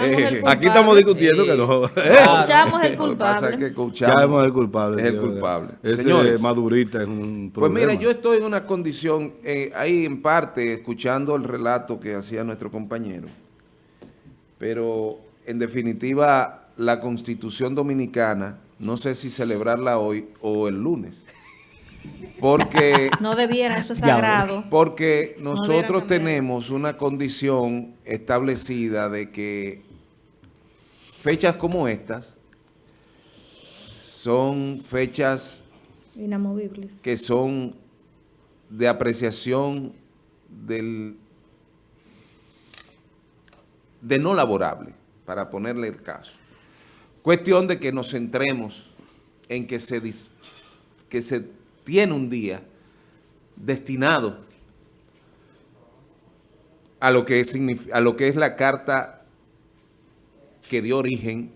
Eh, aquí estamos discutiendo que no. Escuchamos el culpable. Que escuchamos el culpable. Es el culpable. Ese Señores, madurita es un Pues problema. mira, yo estoy en una condición, eh, ahí en parte, escuchando el relato que hacía nuestro compañero, pero en definitiva, la Constitución Dominicana, no sé si celebrarla hoy o el lunes, porque... No debiera, eso es sagrado. Porque No nosotros tenemos una condición establecida de que fechas como estas son fechas Inamovibles. que son de apreciación del de no laborable, para ponerle el caso. Cuestión de que nos centremos en que se, dis- que se tiene un día destinado a lo que es, a lo que es la carta que dio origen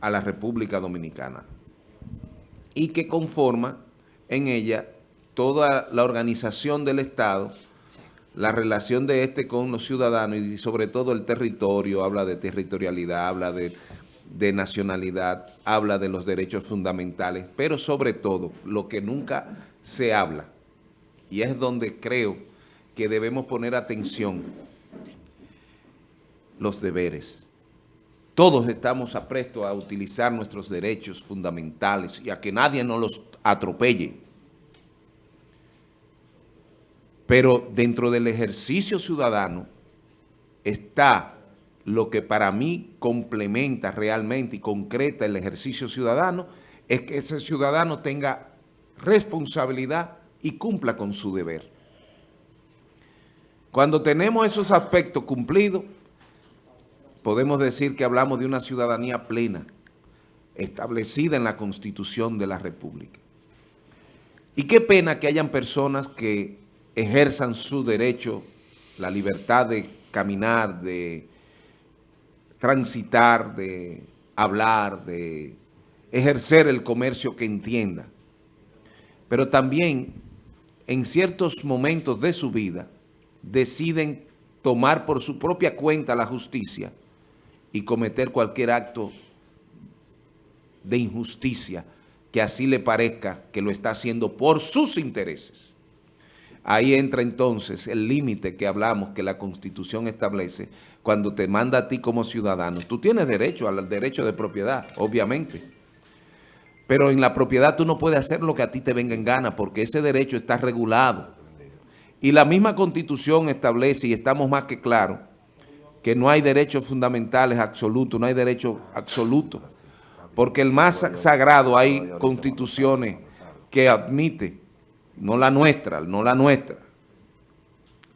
a la República Dominicana y que conforma en ella toda la organización del Estado, la relación de este con los ciudadanos y sobre todo el territorio, habla de territorialidad, habla de, de nacionalidad, habla de los derechos fundamentales, pero sobre todo lo que nunca se habla, y es donde creo que debemos poner atención, los deberes. Todos estamos aprestos a utilizar nuestros derechos fundamentales y a que nadie nos los atropelle. Pero dentro del ejercicio ciudadano está lo que para mí complementa realmente y concreta el ejercicio ciudadano, es que ese ciudadano tenga responsabilidad y cumpla con su deber. Cuando tenemos esos aspectos cumplidos, podemos decir que hablamos de una ciudadanía plena, establecida en la Constitución de la República. Y qué pena que hayan personas que ejerzan su derecho, la libertad de caminar, de transitar, de hablar, de ejercer el comercio que entienda. Pero también en ciertos momentos de su vida deciden tomar por su propia cuenta la justicia y cometer cualquier acto de injusticia que así le parezca que lo está haciendo por sus intereses. Ahí entra entonces el límite que hablamos, que la Constitución establece, cuando te manda a ti como ciudadano. Tú tienes derecho al derecho de propiedad, obviamente. Pero en la propiedad tú no puedes hacer lo que a ti te venga en gana, porque ese derecho está regulado. Y la misma Constitución establece, y estamos más que claros, que no hay derechos fundamentales absolutos, no hay derecho absoluto. Porque el más sagrado hay constituciones que admite, no la nuestra, no la nuestra.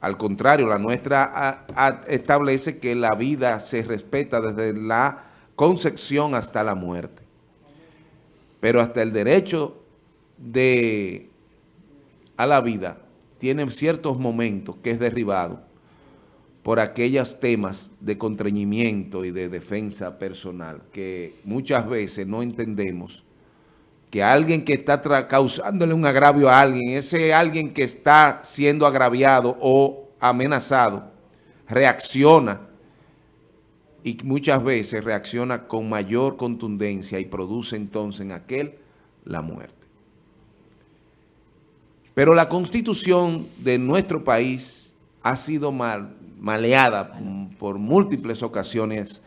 Al contrario, la nuestra establece que la vida se respeta desde la concepción hasta la muerte. Pero hasta el derecho de, a la vida tiene ciertos momentos que es derribado por aquellos temas de contrañimiento y de defensa personal que muchas veces no entendemos que alguien que está causándole un agravio a alguien, ese alguien que está siendo agraviado o amenazado, reacciona y muchas veces reacciona con mayor contundencia y produce entonces en aquel la muerte. Pero la constitución de nuestro país ha sido mal, maleada por múltiples ocasiones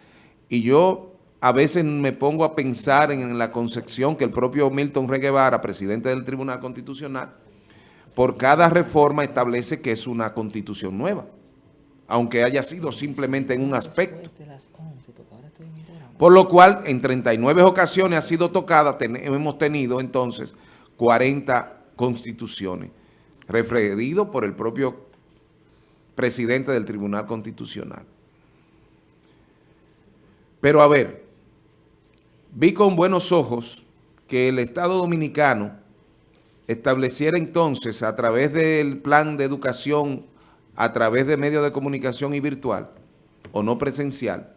y yo a veces me pongo a pensar en la concepción que el propio Milton Rey Guevara, presidente del Tribunal Constitucional, por cada reforma establece que es una constitución nueva, aunque haya sido simplemente en un aspecto. Por lo cual, en 39 ocasiones ha sido tocada, hemos tenido entonces 40 constituciones, referido por el propio presidente del Tribunal Constitucional. Pero a ver, vi con buenos ojos que el Estado Dominicano estableciera entonces a través del plan de educación, a través de medios de comunicación y virtual, o no presencial,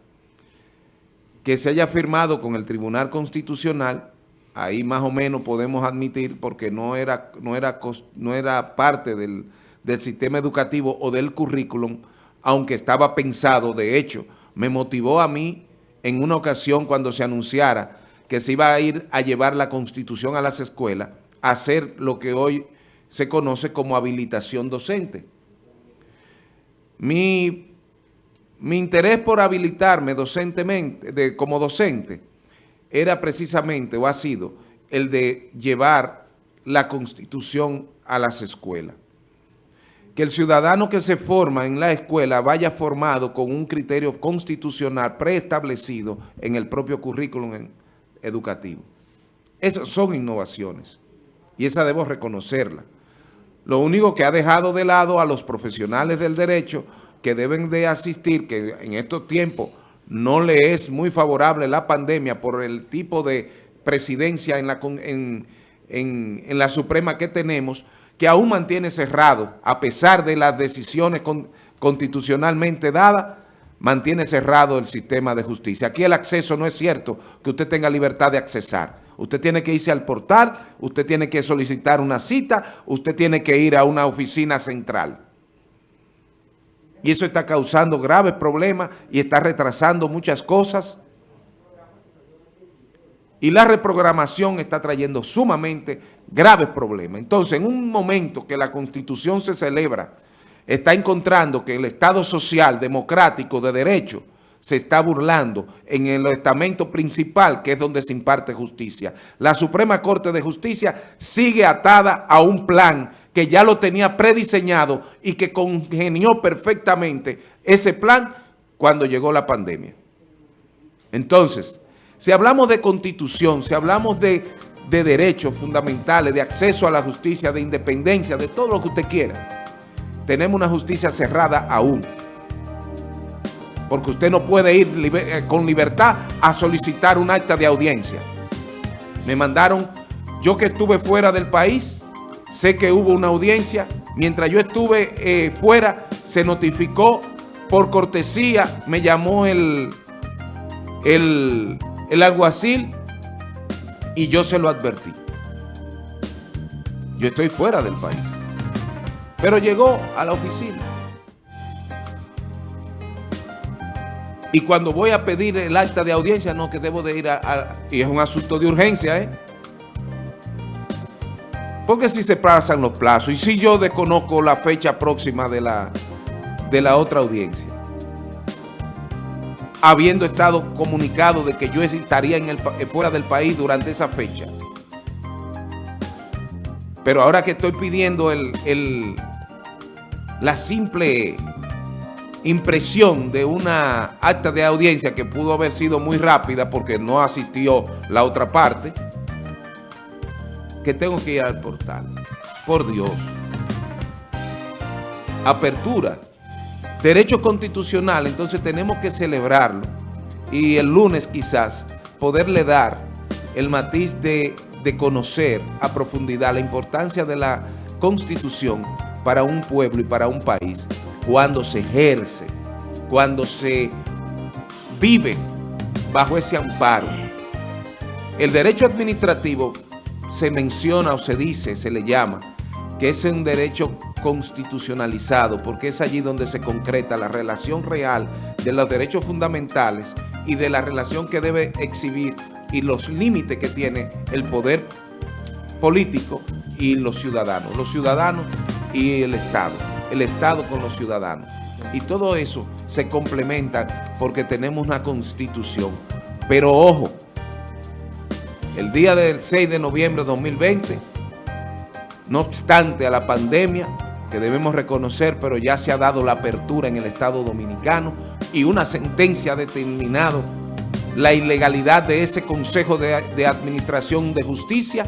que se haya firmado con el Tribunal Constitucional. Ahí más o menos podemos admitir porque no era, no era, no era parte del, del sistema educativo o del currículum, aunque estaba pensado, de hecho, me motivó a mí en una ocasión cuando se anunciara que se iba a ir a llevar la Constitución a las escuelas, a hacer lo que hoy se conoce como habilitación docente. Mi, interés por habilitarme docentemente, como docente, era precisamente, o ha sido, el de llevar la Constitución a las escuelas. Que el ciudadano que se forma en la escuela vaya formado con un criterio constitucional preestablecido en el propio currículum educativo. Esas son innovaciones y esa debo reconocerla. Lo único que ha dejado de lado a los profesionales del derecho que deben de asistir, que en estos tiempos no le es muy favorable la pandemia por el tipo de presidencia en la, en, en, la Suprema que tenemos, que aún mantiene cerrado, a pesar de las decisiones constitucionalmente dadas, mantiene cerrado el sistema de justicia. Aquí el acceso no es cierto que usted tenga libertad de accesar. Usted tiene que irse al portal, usted tiene que solicitar una cita, usted tiene que ir a una oficina central. Y eso está causando graves problemas y está retrasando muchas cosas. Y la reprogramación está trayendo sumamente graves problemas. Entonces, en un momento que la Constitución se celebra, está encontrando que el Estado social, democrático, de derecho, se está burlando en el estamento principal, que es donde se imparte justicia. La Suprema Corte de Justicia sigue atada a un plan que ya lo tenía prediseñado y que congenió perfectamente ese plan cuando llegó la pandemia. Entonces, si hablamos de constitución, si hablamos de, de derechos fundamentales, de acceso a la justicia, de independencia, de todo lo que usted quiera, tenemos una justicia cerrada aún. Porque usted no puede ir eh, con libertad a solicitar un acta de audiencia. Me mandaron, yo que estuve fuera del país, sé que hubo una audiencia. Mientras yo estuve eh, fuera, se notificó por cortesía, me llamó el, el, el alguacil y yo se lo advertí. Yo estoy fuera del país. Pero llegó a la oficina. Y cuando voy a pedir el acta de audiencia, no, que debo de ir a... y es un asunto de urgencia, ¿eh? Porque si se pasan los plazos y si yo desconozco la fecha próxima de la, de la otra audiencia, habiendo estado comunicado de que yo estaría el, fuera del país durante esa fecha. Pero ahora que estoy pidiendo el, el, la simple impresión de una acta de audiencia que pudo haber sido muy rápida porque no asistió la otra parte, que tengo que ir al portal. Por Dios. Apertura. Derecho constitucional, entonces tenemos que celebrarlo y el lunes quizás poderle dar el matiz de, de conocer a profundidad la importancia de la Constitución para un pueblo y para un país cuando se ejerce, cuando se vive bajo ese amparo. El derecho administrativo se menciona o se dice, se le llama, que es un derecho constitucionalizado, porque es allí donde se concreta la relación real de los derechos fundamentales y de la relación que debe exhibir y los límites que tiene el poder político y los ciudadanos. Los ciudadanos y el Estado, el Estado con los ciudadanos. Y todo eso se complementa porque tenemos una constitución. Pero ojo, el día del 6 de noviembre de 2020, no obstante a la pandemia, que debemos reconocer, pero ya se ha dado la apertura en el Estado Dominicano y una sentencia ha determinado la ilegalidad de ese Consejo de, de Administración de Justicia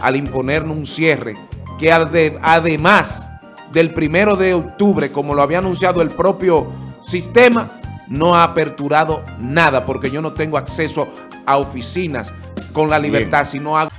al imponernos un cierre que además del primero de octubre, como lo había anunciado el propio sistema, no ha aperturado nada porque yo no tengo acceso a oficinas con la libertad, sino a...